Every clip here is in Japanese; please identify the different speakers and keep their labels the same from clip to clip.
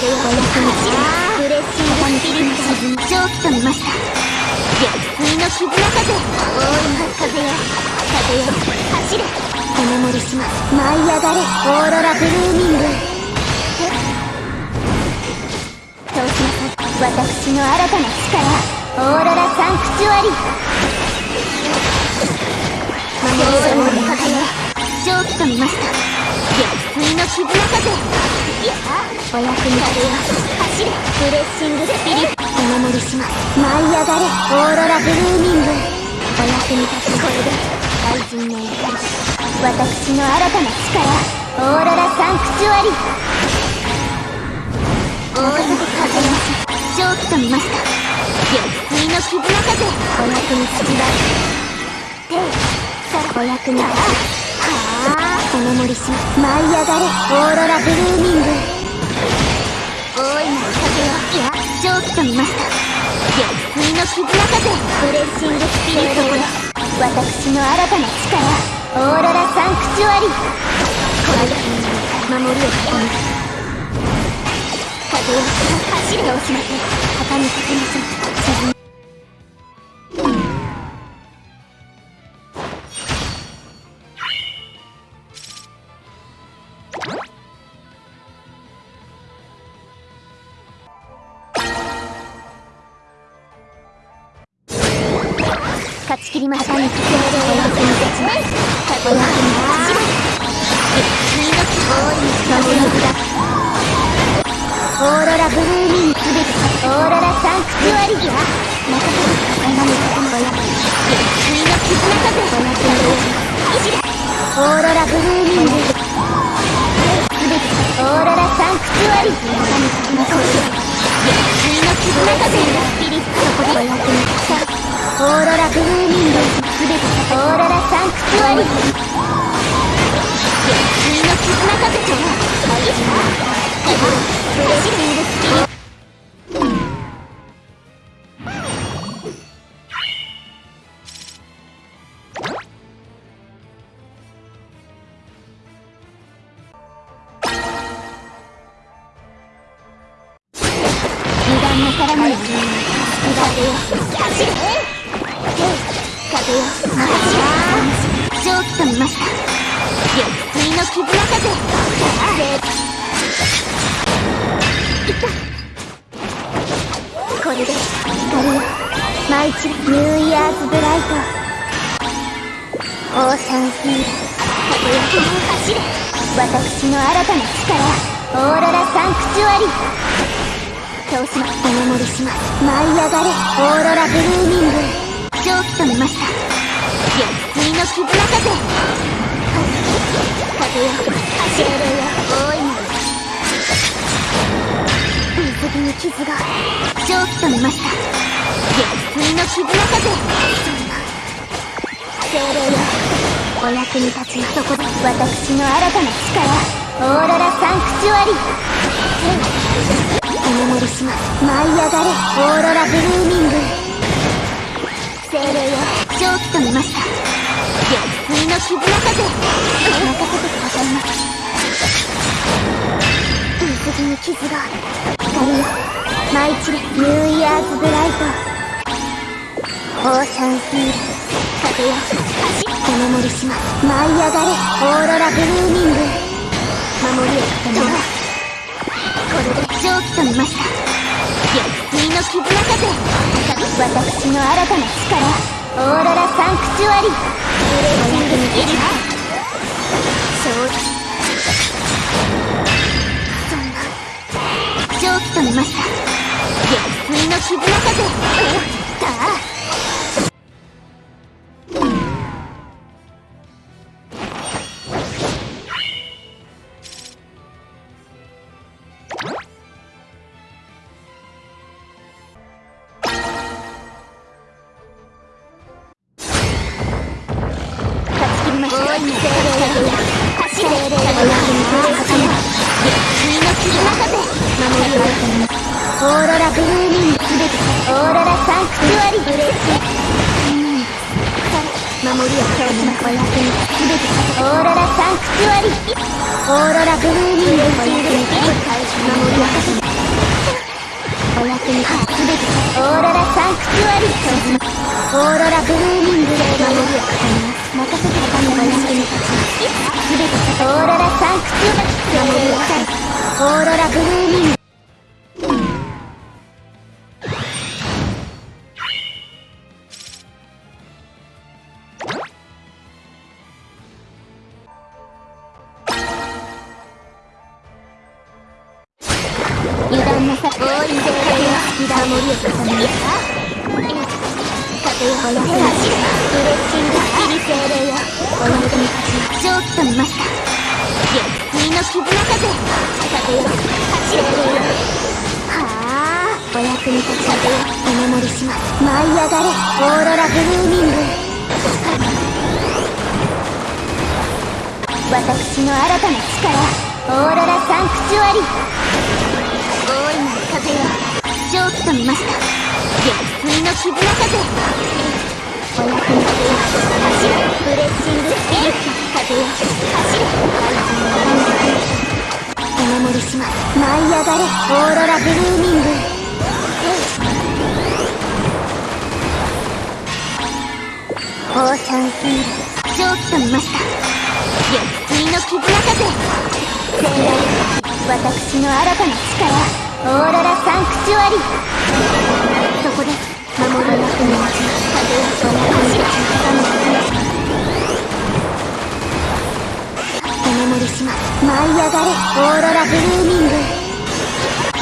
Speaker 1: お役にブレッシングスピリット蒸気と見ました月水の絆風大いなる風よ風よ走れお守りします。舞い上がれ。オーロラブルーミング。そうしなさい私の新たな力。オーロラサンクチュアリ守り者の風よ蒸気と見ました月水の絆風やお役に立てよ走れブレッシングスピリットお守りします舞い上がれオーロラブルーミングお役に立つこれで大臣の怒り私の新たな力オーロラサンクチュアリ大いに風よ蒸気と見ました月水の絆風お役に立ちます手さお役に立つはあお守りします舞い上がれオーロラブルーミング。大いなる風をいや蒸気と見ました逆水の絆風ブレッシングスピリットよ私の新たな力オーロラサンクチュアリーこれで守りを。固める風を。走れを。しません旗に立てません沈勝ち切りましたに風をお役に立ちます風よ走れ月水の希望に風の札オーロラブルーミンすべてオーロラサンクチュアリギア任せる風の風の親月水の絆風お役に立ちオーロラブルーミングすべてオーロラサンクチュアリ神様の月水の絆風スピリットそこでお役に立ちオーロラブルーミングすべてオーロラサンクチュアリ月水の絆風とは愛したブレッシングスピリット油断なさらない風よ走れ風よ任せ蒸気と見ました月水の絆風いったこれで光よ舞い散るニューイヤーズブライトオーシャンヒール風よ走れ私の新たな力オーロラサンクチュアリ。倒しますお守りします。舞い上がれオーロラブルーミング。月水の絆風風よ走れるよ大いなる水着に。傷が蒸気と見ました月水の絆風そんな精霊よお役に立ちそこで私の新たな力。オーロラサンクチュアリ。お守りします。舞い上がれオーロラブルーミング。月水の絆風任せてくださいます水着に傷が光よ舞い散れニューイヤーズブライトオーシャンヒール風よ走お守りします舞い上がれオーロラブルーミング守りを固めますこれで蒸気と見ました月水の絆風私の新たな力。オーロラサンクチュアリー。シングにいるそう。そんな蒸気と見ました。月水の絆風さ任せて霊よお役に立つよ月水の絆風守りを固めますオーロラブルーミングすべてオーロラサンクチュアリブレーシ守りを強しますお役に。すべてオーロラブルーミングお役に立つ守りを固めオーロラブルーミングで守りを固めます任せて他にお役に立ちますすべてオーロラサンクチュア守りをオーロラブルーミング油断なさ大い精霊よお役に立ち蒸気と見ました。月水の絆風風よ走れ霊よはあお役に立ち風よお守りします舞い上がれオーロラブルーミング私の新たな力。オーロラサンクチュアリ。大いなる風よ蒸気と見ました月水の絆風お役に立てよ走れブレッシングスピリット風よ走れお守りします。舞い上がれオーロラブルーミングオーシャンヒール蒸気と見ました月水の絆風精霊私の新たな力オーロラサンクチュアリそこで守りの役に立ち風よその走れお守りしま舞い上がれオーロラブルーミング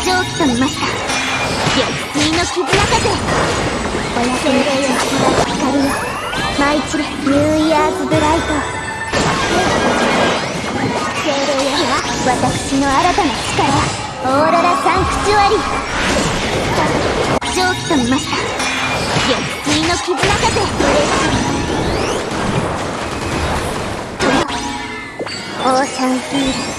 Speaker 1: 蒸気と見ました月水の絆風お役に立ちます光よ舞い散れニューイヤーズブライト精霊よ私の新たな力オーロラサンクチュアリ蒸気と見ました。絆てオーシャンフィール